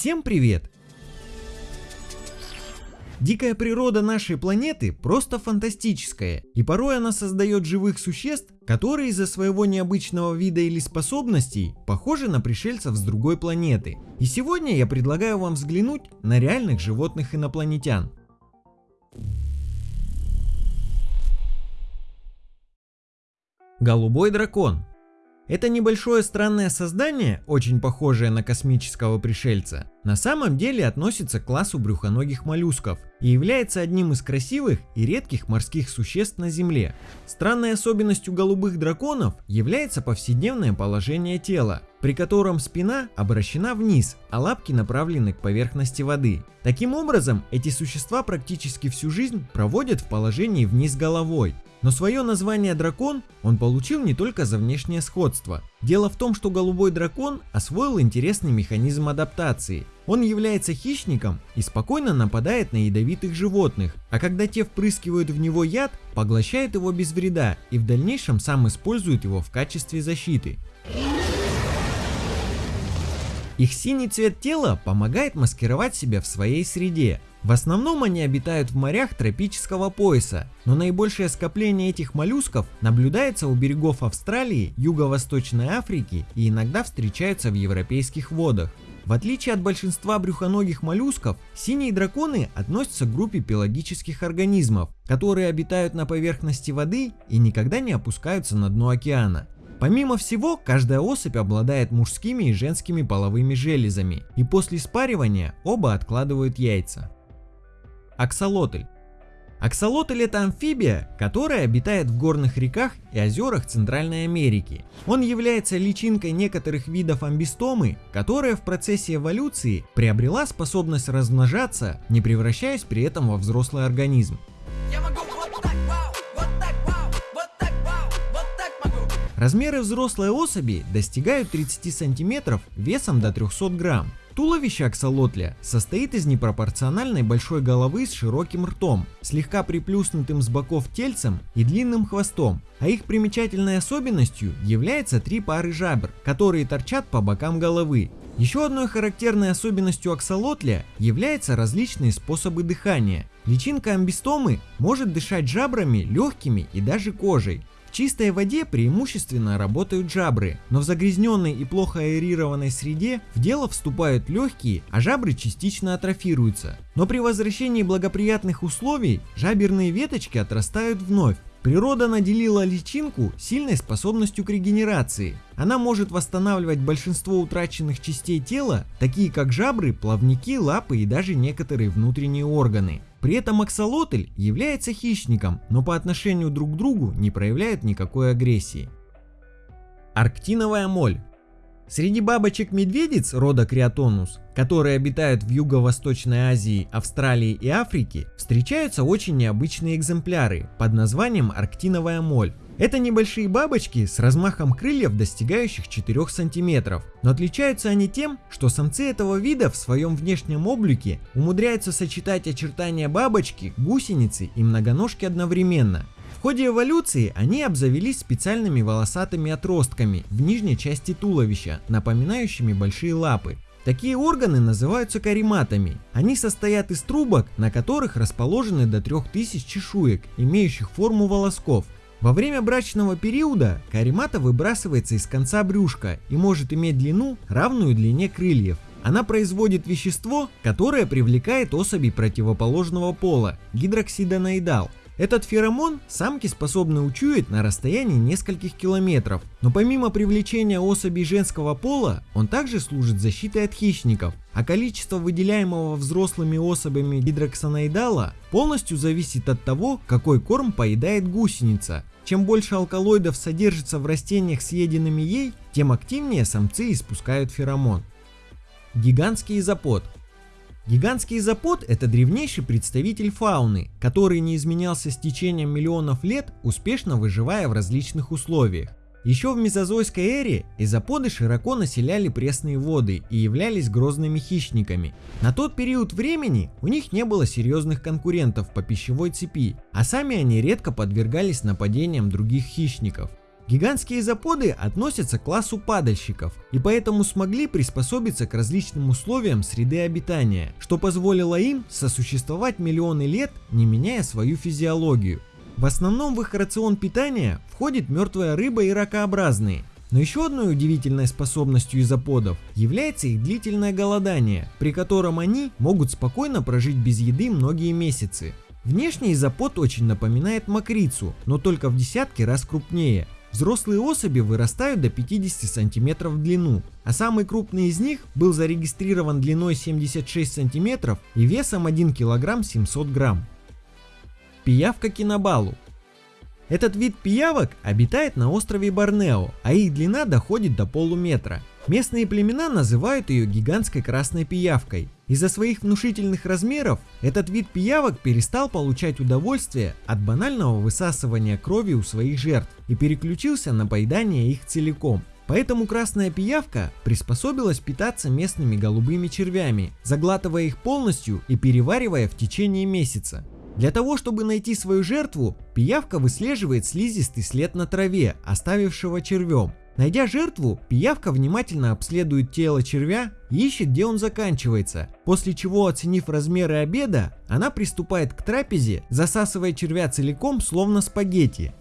всем привет! Дикая природа нашей планеты просто фантастическая, и порой она создает живых существ, которые из-за своего необычного вида или способностей похожи на пришельцев с другой планеты. И сегодня я предлагаю вам взглянуть на реальных животных инопланетян. Голубой дракон это небольшое странное создание, очень похожее на космического пришельца, на самом деле относится к классу брюхоногих моллюсков и является одним из красивых и редких морских существ на Земле. Странной особенностью голубых драконов является повседневное положение тела, при котором спина обращена вниз, а лапки направлены к поверхности воды. Таким образом, эти существа практически всю жизнь проводят в положении вниз головой, но свое название дракон он получил не только за внешнее сходство. Дело в том, что голубой дракон освоил интересный механизм адаптации. Он является хищником и спокойно нападает на ядовитых животных, а когда те впрыскивают в него яд, поглощает его без вреда и в дальнейшем сам использует его в качестве защиты. Их синий цвет тела помогает маскировать себя в своей среде, в основном они обитают в морях тропического пояса, но наибольшее скопление этих моллюсков наблюдается у берегов Австралии, Юго-Восточной Африки и иногда встречаются в европейских водах. В отличие от большинства брюхоногих моллюсков, синие драконы относятся к группе пелагических организмов, которые обитают на поверхности воды и никогда не опускаются на дно океана. Помимо всего, каждая особь обладает мужскими и женскими половыми железами, и после спаривания оба откладывают яйца. Аксолотль. Аксолотль это амфибия, которая обитает в горных реках и озерах Центральной Америки. Он является личинкой некоторых видов амбистомы, которая в процессе эволюции приобрела способность размножаться, не превращаясь при этом во взрослый организм. Размеры взрослой особи достигают 30 сантиметров весом до 300 грамм. Туловище аксолотля состоит из непропорциональной большой головы с широким ртом, слегка приплюснутым с боков тельцем и длинным хвостом, а их примечательной особенностью является три пары жабр, которые торчат по бокам головы. Еще одной характерной особенностью аксолотля являются различные способы дыхания. Личинка амбистомы может дышать жабрами, легкими и даже кожей, в чистой воде преимущественно работают жабры, но в загрязненной и плохо аэрированной среде в дело вступают легкие, а жабры частично атрофируются. Но при возвращении благоприятных условий жаберные веточки отрастают вновь, Природа наделила личинку сильной способностью к регенерации. Она может восстанавливать большинство утраченных частей тела, такие как жабры, плавники, лапы и даже некоторые внутренние органы. При этом аксолотль является хищником, но по отношению друг к другу не проявляет никакой агрессии. Арктиновая моль Среди бабочек-медведиц рода Криотонус, которые обитают в Юго-Восточной Азии, Австралии и Африке, встречаются очень необычные экземпляры под названием арктиновая моль. Это небольшие бабочки с размахом крыльев, достигающих 4 сантиметров, но отличаются они тем, что самцы этого вида в своем внешнем облике умудряются сочетать очертания бабочки, гусеницы и многоножки одновременно. В ходе эволюции они обзавелись специальными волосатыми отростками в нижней части туловища, напоминающими большие лапы. Такие органы называются кариматами. Они состоят из трубок, на которых расположены до 3000 чешуек, имеющих форму волосков. Во время брачного периода каримата выбрасывается из конца брюшка и может иметь длину, равную длине крыльев. Она производит вещество, которое привлекает особей противоположного пола – гидроксидонаидал, этот феромон самки способны учуять на расстоянии нескольких километров, но помимо привлечения особей женского пола, он также служит защитой от хищников, а количество выделяемого взрослыми особями гидроксонаидала полностью зависит от того, какой корм поедает гусеница. Чем больше алкалоидов содержится в растениях, съеденными ей, тем активнее самцы испускают феромон. Гигантский изопод Гигантский изопод – это древнейший представитель фауны, который не изменялся с течением миллионов лет, успешно выживая в различных условиях. Еще в мезозойской эре изоподы широко населяли пресные воды и являлись грозными хищниками. На тот период времени у них не было серьезных конкурентов по пищевой цепи, а сами они редко подвергались нападениям других хищников. Гигантские изоподы относятся к классу падальщиков и поэтому смогли приспособиться к различным условиям среды обитания, что позволило им сосуществовать миллионы лет, не меняя свою физиологию. В основном в их рацион питания входит мертвая рыба и ракообразные, но еще одной удивительной способностью изоподов является их длительное голодание, при котором они могут спокойно прожить без еды многие месяцы. Внешне изопод очень напоминает мокрицу, но только в десятки раз крупнее. Взрослые особи вырастают до 50 см в длину, а самый крупный из них был зарегистрирован длиной 76 см и весом 1 кг 700 грамм. Пиявка кинобалу этот вид пиявок обитает на острове Борнео, а их длина доходит до полуметра. Местные племена называют ее гигантской красной пиявкой. Из-за своих внушительных размеров этот вид пиявок перестал получать удовольствие от банального высасывания крови у своих жертв и переключился на поедание их целиком. Поэтому красная пиявка приспособилась питаться местными голубыми червями, заглатывая их полностью и переваривая в течение месяца. Для того, чтобы найти свою жертву, пиявка выслеживает слизистый след на траве, оставившего червем. Найдя жертву, пиявка внимательно обследует тело червя и ищет, где он заканчивается, после чего, оценив размеры обеда, она приступает к трапезе, засасывая червя целиком, словно спагетти.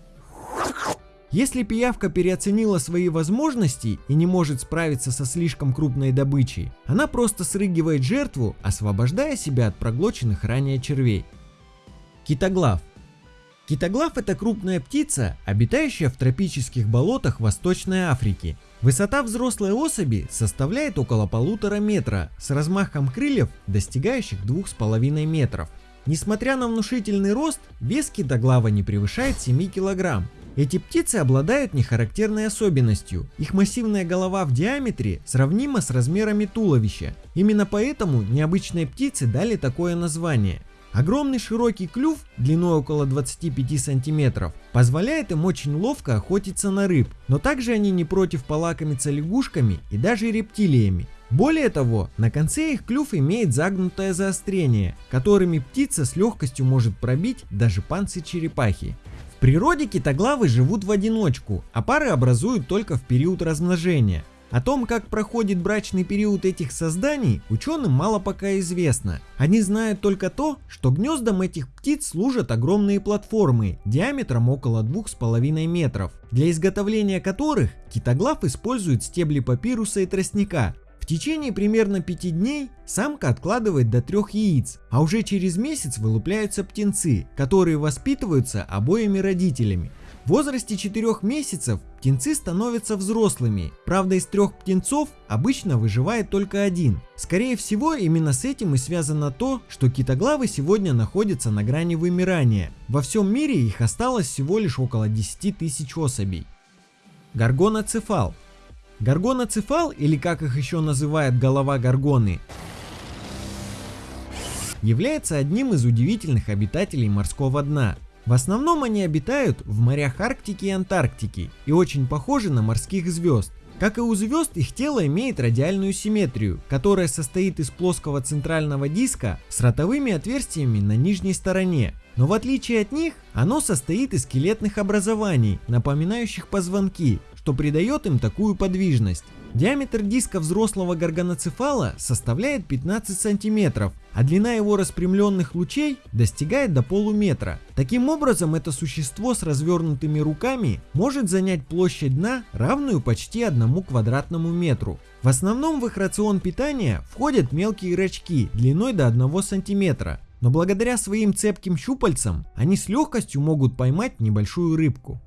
Если пиявка переоценила свои возможности и не может справиться со слишком крупной добычей, она просто срыгивает жертву, освобождая себя от проглоченных ранее червей. Китоглав. Китоглав это крупная птица, обитающая в тропических болотах Восточной Африки. Высота взрослой особи составляет около полутора метра, с размахом крыльев, достигающих двух с половиной метров. Несмотря на внушительный рост, вес китоглава не превышает 7 килограмм. Эти птицы обладают нехарактерной особенностью. Их массивная голова в диаметре сравнима с размерами туловища. Именно поэтому необычные птицы дали такое название. Огромный широкий клюв длиной около 25 сантиметров позволяет им очень ловко охотиться на рыб, но также они не против полакомиться лягушками и даже рептилиями. Более того, на конце их клюв имеет загнутое заострение, которыми птица с легкостью может пробить даже панцирь черепахи. В природе китоглавы живут в одиночку, а пары образуют только в период размножения. О том, как проходит брачный период этих созданий, ученым мало пока известно. Они знают только то, что гнездом этих птиц служат огромные платформы диаметром около 2,5 метров, для изготовления которых китоглав использует стебли папируса и тростника. В течение примерно 5 дней самка откладывает до 3 яиц, а уже через месяц вылупляются птенцы, которые воспитываются обоими родителями. В возрасте 4 месяцев птенцы становятся взрослыми, правда из трех птенцов обычно выживает только один. Скорее всего именно с этим и связано то, что китоглавы сегодня находятся на грани вымирания. Во всем мире их осталось всего лишь около 10 тысяч особей. Гаргоноцефал. Гаргоноцефал, или как их еще называют голова гаргоны, является одним из удивительных обитателей морского дна. В основном они обитают в морях Арктики и Антарктики и очень похожи на морских звезд. Как и у звезд, их тело имеет радиальную симметрию, которая состоит из плоского центрального диска с ротовыми отверстиями на нижней стороне. Но в отличие от них, оно состоит из скелетных образований, напоминающих позвонки, что придает им такую подвижность. Диаметр диска взрослого горгоноцефала составляет 15 сантиметров, а длина его распрямленных лучей достигает до полуметра. Таким образом, это существо с развернутыми руками может занять площадь дна, равную почти одному квадратному метру. В основном в их рацион питания входят мелкие рачки длиной до 1 сантиметра, но благодаря своим цепким щупальцам они с легкостью могут поймать небольшую рыбку.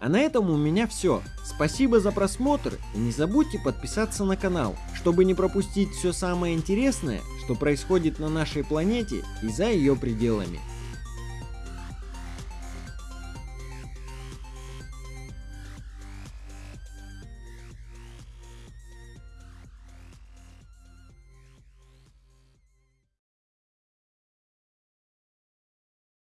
А на этом у меня все. Спасибо за просмотр и не забудьте подписаться на канал, чтобы не пропустить все самое интересное, что происходит на нашей планете и за ее пределами.